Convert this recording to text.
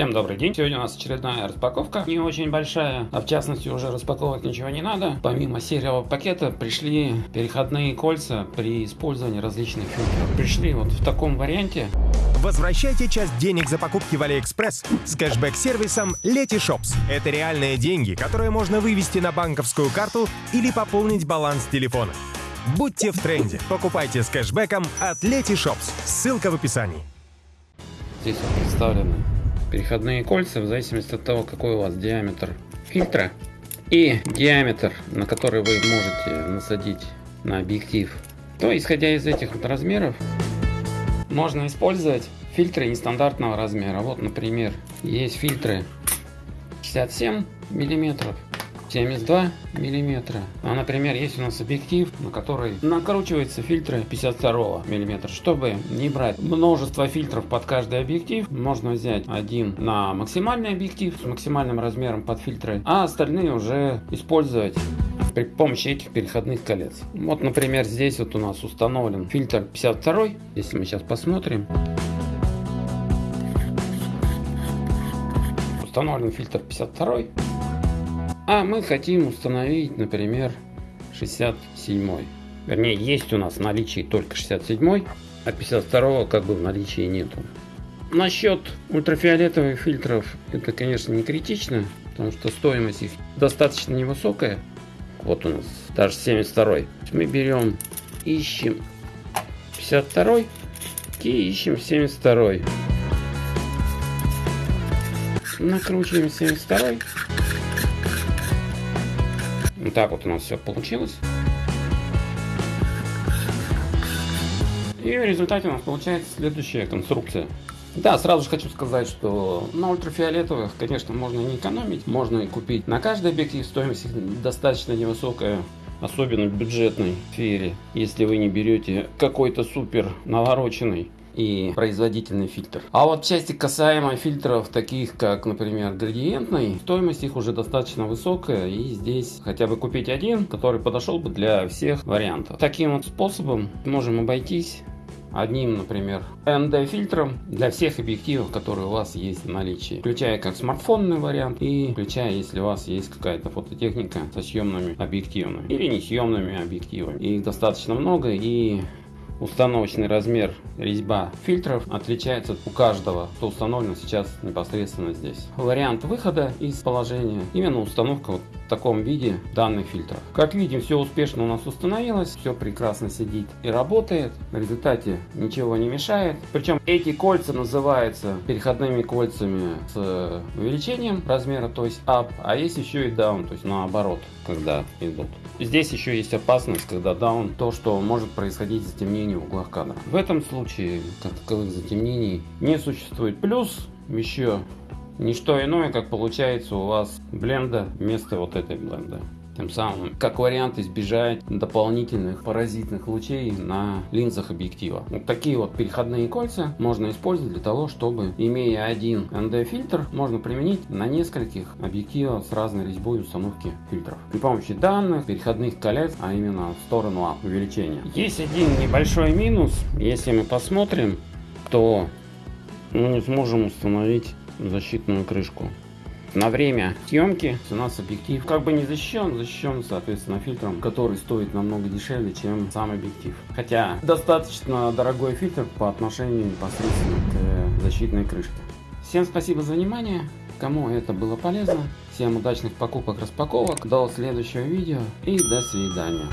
Всем добрый день. Сегодня у нас очередная распаковка. Не очень большая, а в частности уже распаковывать ничего не надо. Помимо сериевого пакета пришли переходные кольца при использовании различных фильтров. Пришли вот в таком варианте. Возвращайте часть денег за покупки в AliExpress с кэшбэк-сервисом Letyshops. Это реальные деньги, которые можно вывести на банковскую карту или пополнить баланс телефона. Будьте в тренде. Покупайте с кэшбэком от Letyshops. Ссылка в описании. Здесь представлены переходные кольца в зависимости от того, какой у вас диаметр фильтра и диаметр, на который вы можете насадить на объектив. То, исходя из этих вот размеров, можно использовать фильтры нестандартного размера. Вот, например, есть фильтры 67 миллиметров 72 миллиметра. А, например, есть у нас объектив, на который накручивается фильтры 52 миллиметра. Чтобы не брать множество фильтров под каждый объектив, можно взять один на максимальный объектив с максимальным размером под фильтры, а остальные уже использовать при помощи этих переходных колец. Вот, например, здесь вот у нас установлен фильтр 52, если мы сейчас посмотрим. Установлен фильтр 52. А мы хотим установить, например, 67. Вернее, есть у нас в наличии только 67, а 52 как бы в наличии нету. Насчет ультрафиолетовых фильтров это, конечно, не критично, потому что стоимость их достаточно невысокая. Вот у нас даже 72. Мы берем, ищем 52 и ищем 72. Накручиваем 72. Вот так вот у нас все получилось. И в результате у нас получается следующая конструкция. Да, сразу же хочу сказать, что на ультрафиолетовых, конечно, можно не экономить. Можно и купить на каждый объектив. Стоимость достаточно невысокая особенно в бюджетной сфере, если вы не берете какой-то супер навороченный и производительный фильтр. А вот в части касаемо фильтров, таких как, например, градиентный, стоимость их уже достаточно высокая, и здесь хотя бы купить один, который подошел бы для всех вариантов. Таким вот способом можем обойтись одним, например, ND фильтром для всех объективов, которые у вас есть в наличии, включая как смартфонный вариант и включая, если у вас есть какая-то фототехника со съемными объективами или не съемными объективами. Их достаточно много и Установочный размер резьба фильтров отличается у каждого, что установлено сейчас непосредственно здесь. Вариант выхода из положения, именно установка вот таком виде данных фильтров. Как видим, все успешно у нас установилось, все прекрасно сидит и работает. В результате ничего не мешает. Причем эти кольца называются переходными кольцами с увеличением размера, то есть up, а есть еще и down, то есть наоборот, когда идут. Здесь еще есть опасность, когда down, то, что может происходить затемнение в углах кадра. В этом случае как таковых затемнений не существует. Плюс еще не что иное, как получается у вас бленда вместо вот этой бленды тем самым как вариант избежать дополнительных паразитных лучей на линзах объектива. Вот такие вот переходные кольца можно использовать для того, чтобы имея один ND фильтр, можно применить на нескольких объективах с разной резьбой установки фильтров. При помощи данных переходных колец, а именно в сторону увеличения. Есть один небольшой минус, если мы посмотрим, то мы не сможем установить защитную крышку на время съемки у нас объектив как бы не защищен, защищен, соответственно, фильтром, который стоит намного дешевле, чем сам объектив. Хотя достаточно дорогой фильтр по отношению непосредственно к защитной крышке. Всем спасибо за внимание. Кому это было полезно, всем удачных покупок, распаковок, до следующего видео и до свидания.